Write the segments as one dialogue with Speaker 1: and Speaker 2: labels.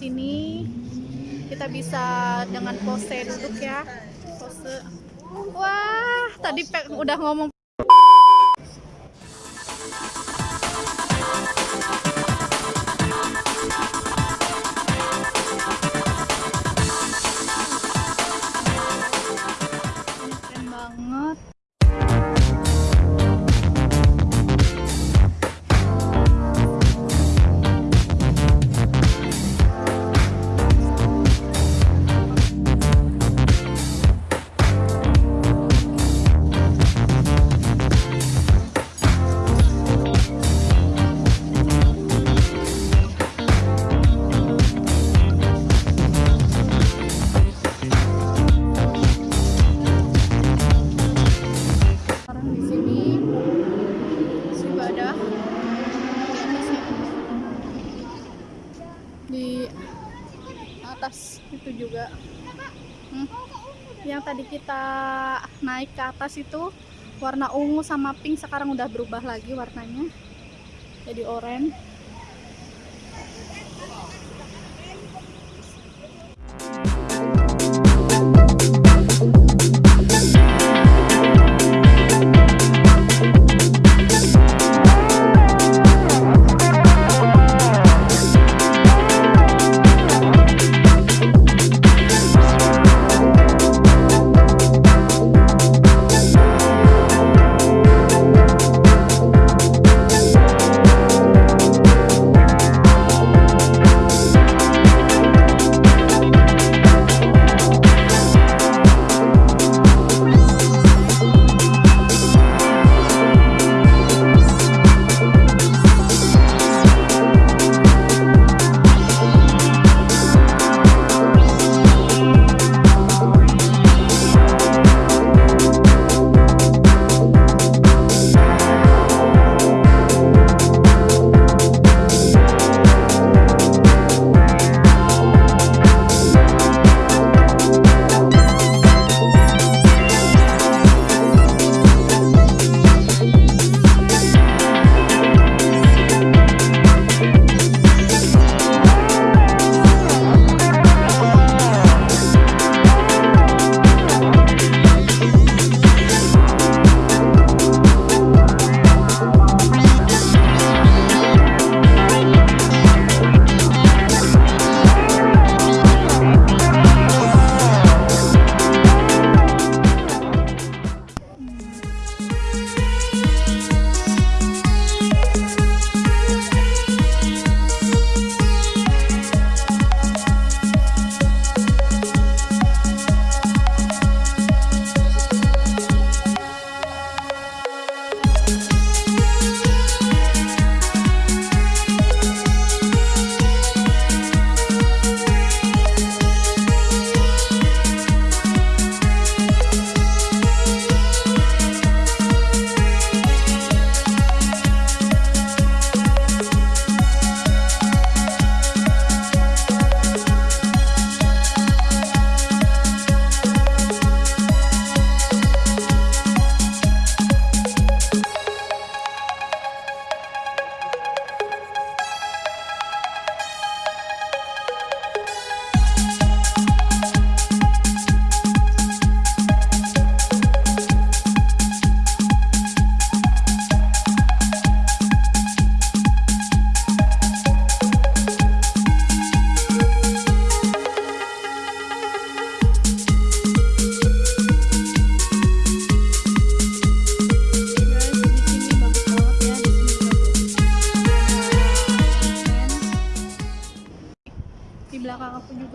Speaker 1: Sini kita bisa dengan pose duduk ya. Pose. Wah, tadi pe- udah ngomong kita naik ke atas itu warna ungu sama pink sekarang udah berubah lagi warnanya. Jadi oranye.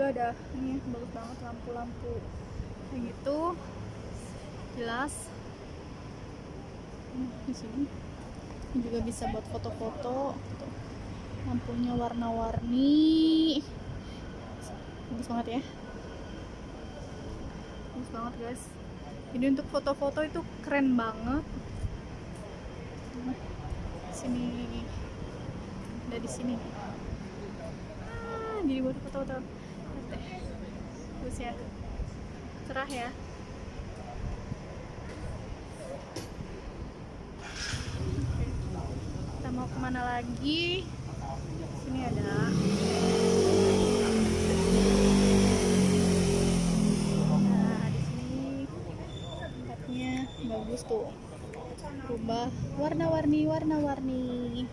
Speaker 1: Juga ada ini bagus banget lampu-lampu kayak gitu. Jelas. Hmm, Di sini. Ini juga bisa buat foto-foto. Lampunya warna-warni. Bagus banget ya. Bagus banget guys. Jadi untuk foto-foto itu keren banget. Sini, ada di sini. Ah, jadi buat foto-foto bagus ya. Cerah ya. Kita mau ke mana lagi? Sini ada. Nah di sini tempatnya bagus tuh. Rubah warna-warni warna-warni.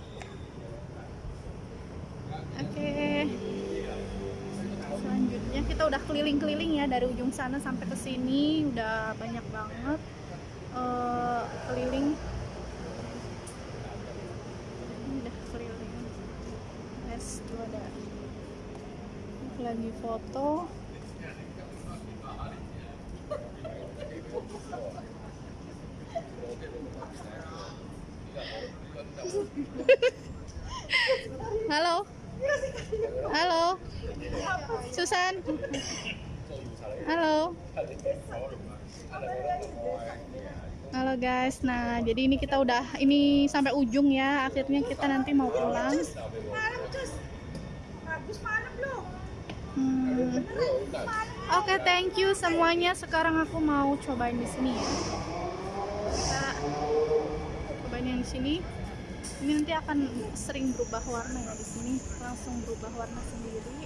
Speaker 1: Kita udah keliling-keliling ya dari ujung sana sampai ke sini udah banyak banget eh, keliling. Udah keliling. Tuh ada. Lagi foto. Halo? Halo Susan halo halo guys nah jadi ini kita udah ini sampai ujung ya akhirnya kita nanti mau pulang Hmm. Oke, thank you semuanya. Sekarang aku mau cobain di sini ya. Kita cobain yang di sini. Ini nanti akan sering berubah warna ya di sini. Langsung berubah warna sendiri.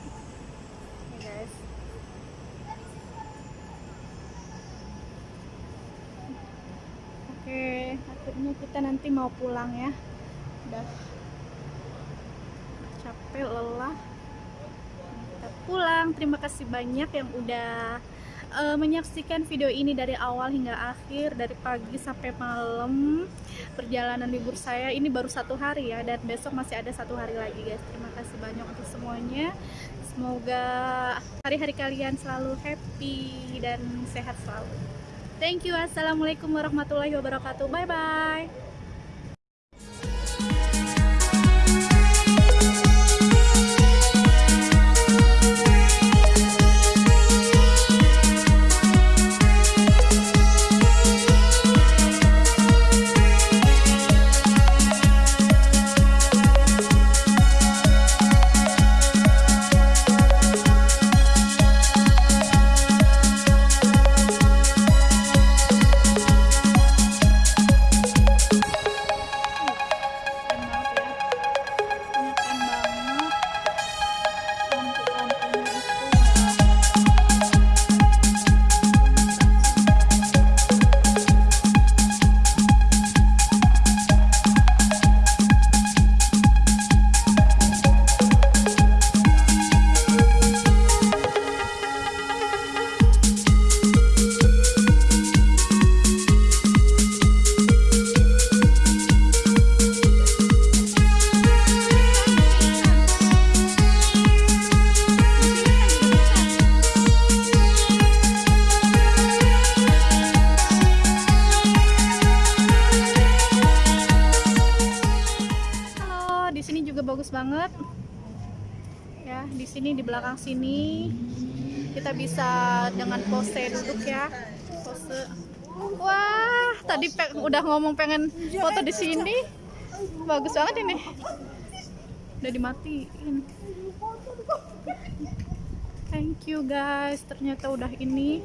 Speaker 1: Guys. Oke, akhirnya kita nanti mau pulang ya. Udah capek, lelah kita pulang. Terima kasih banyak yang udah eh, menyaksikan video ini dari awal hingga akhir, dari pagi sampai malam. Perjalanan libur saya ini baru satu hari ya, dan besok masih ada satu hari lagi guys. Terima kasih banyak untuk semuanya. Semoga hari-hari kalian selalu happy dan sehat selalu. Thank you. Assalamualaikum warahmatullahi wabarakatuh. Bye bye. Bagus banget. Ya, di sini di belakang sini kita bisa dengan pose duduk ya. Pose. Wah, tadi udah ngomong pengen foto di sini. Bagus banget ini. Udah dimatiin. Thank you guys. Ternyata udah ini.